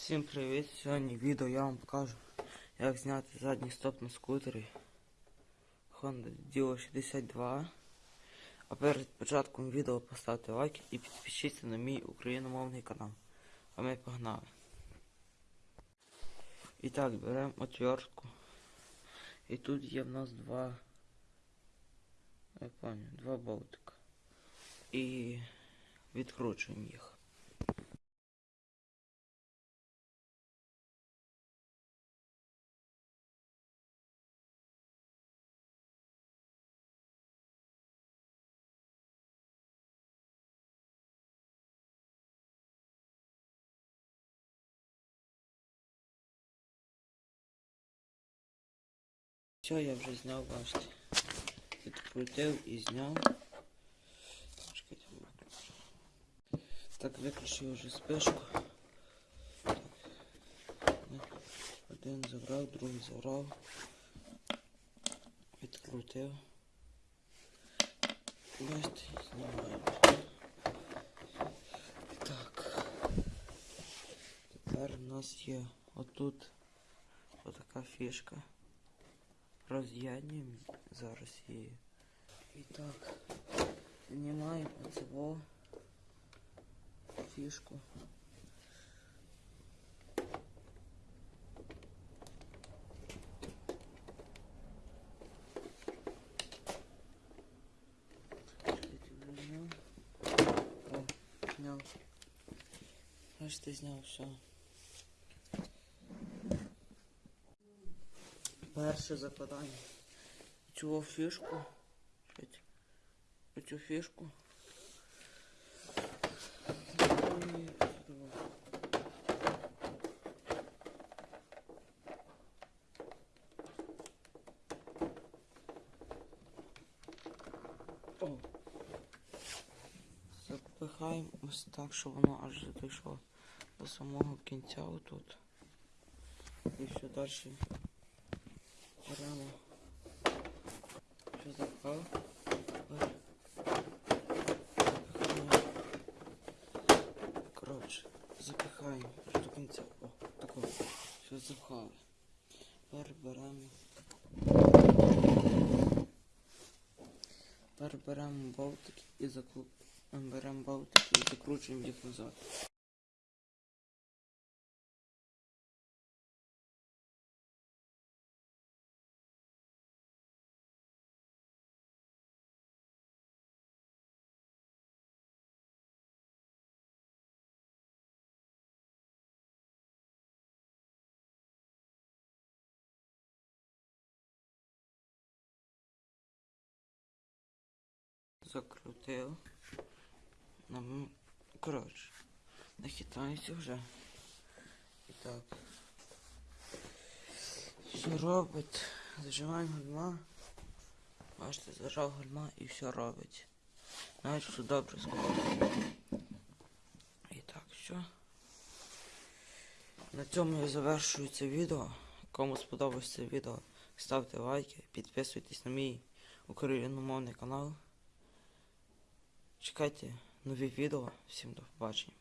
Всім привіт! Сьогодні відео я вам покажу, як зняти задній стоп на скутері Honda Dio 62. А перед початком відео поставте лайк і підпишіться на мій україномовний канал. А ми погнали. І так, беремо отвертку. І тут є в нас два. Я пам'ятаю, два болтика. І відкручуємо їх. Все, я вже зняв, бачите. Відкрутив і зняв. Так, виключив вже спишку. Один забрав, другий забрав. Відкрутив. Бачите, знімаю. Так. Тепер у нас є отут отака фішка роз'єднуємо зараз її. І так, знімаємо оцього фішку. Чекайте, вже зняв. О, зняв. Бачите, зняв все. Перше закладання. Цю фішку. Оцю фішку. О. Запихаємо ось так, щоб воно аж дійшло до самого кінця отут. І все далі беремо. Що запхав? Коротше, запихаємо аж до кінця. О, такого. Що запхали. Тепер беремо. Болтики і заклу... беремо болтики і закручуємо їх назад. Закрутив. Нам... Коротше, нахитається вже. І так. Все робить. Зажимаємо гальма. Бачите, зажав гальма і все робить. Навіть все добре склало. І так, що. На цьому я завершую це відео. Кому сподобалось це відео, ставте лайки, підписуйтесь на мій україномовний канал. Чекайте нові відео. Всім до побачення.